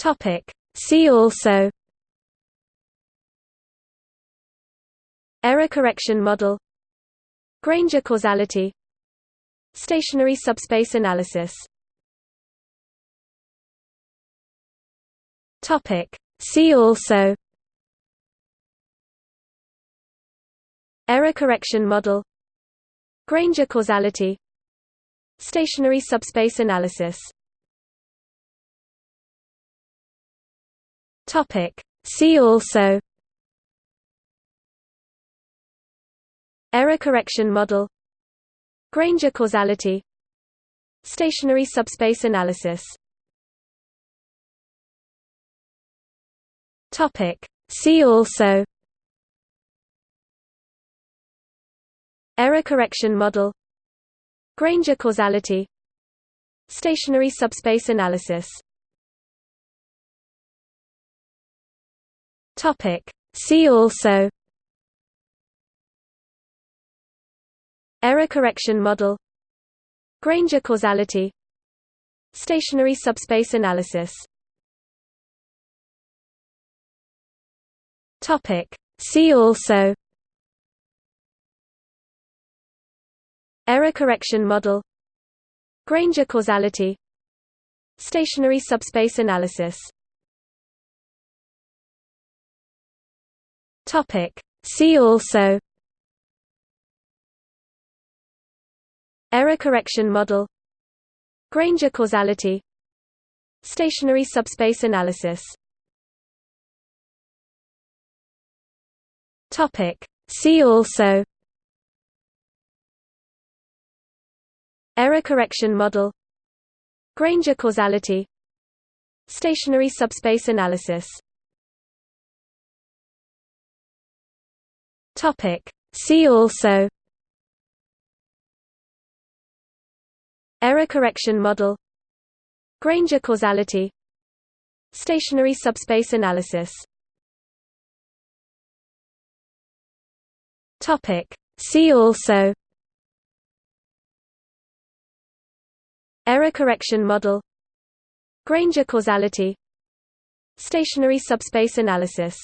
Topic. See also Error correction model Granger causality Stationary subspace analysis Topic. See also Error correction model Granger causality Stationary subspace analysis Topic. See also Error correction model Granger causality Stationary subspace analysis Topic. See also Error correction model Granger causality Stationary subspace analysis Topic. See also Error correction model Granger causality Stationary subspace analysis Topic. See also Error correction model Granger causality Stationary subspace analysis Topic. See also Error correction model Granger causality Stationary subspace analysis Topic. See also Error correction model Granger causality Stationary subspace analysis Topic. See also Error correction model Granger causality Stationary subspace analysis Topic. See also Error correction model Granger causality Stationary subspace analysis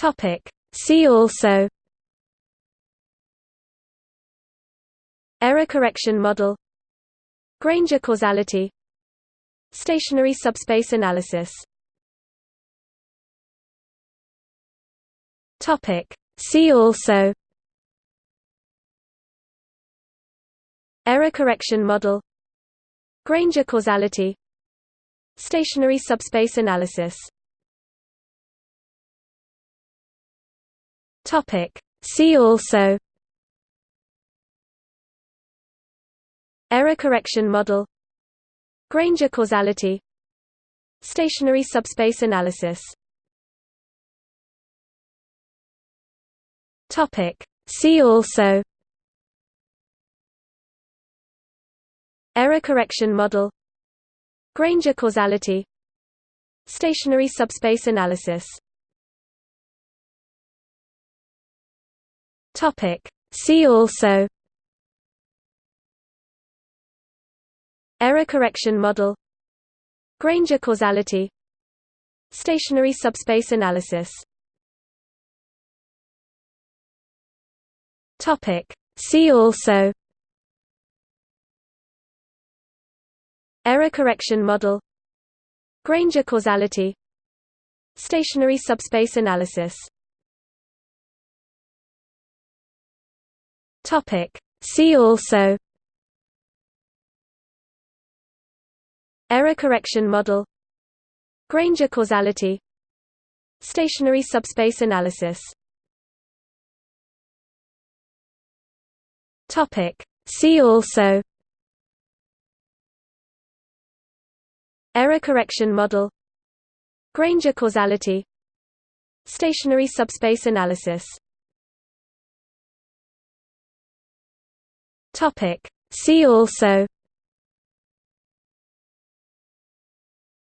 Topic. See also Error correction model Granger causality Stationary subspace analysis Topic. See also Error correction model Granger causality Stationary subspace analysis Topic. See also Error correction model Granger causality Stationary subspace analysis Topic. See also Error correction model Granger causality Stationary subspace analysis Topic. See also Error correction model Granger causality Stationary subspace analysis Topic. See also Error correction model Granger causality Stationary subspace analysis Topic. See also Error correction model Granger causality Stationary subspace analysis Topic. See also Error correction model Granger causality Stationary subspace analysis Topic. See also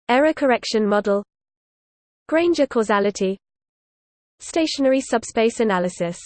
Error correction model Granger causality Stationary subspace analysis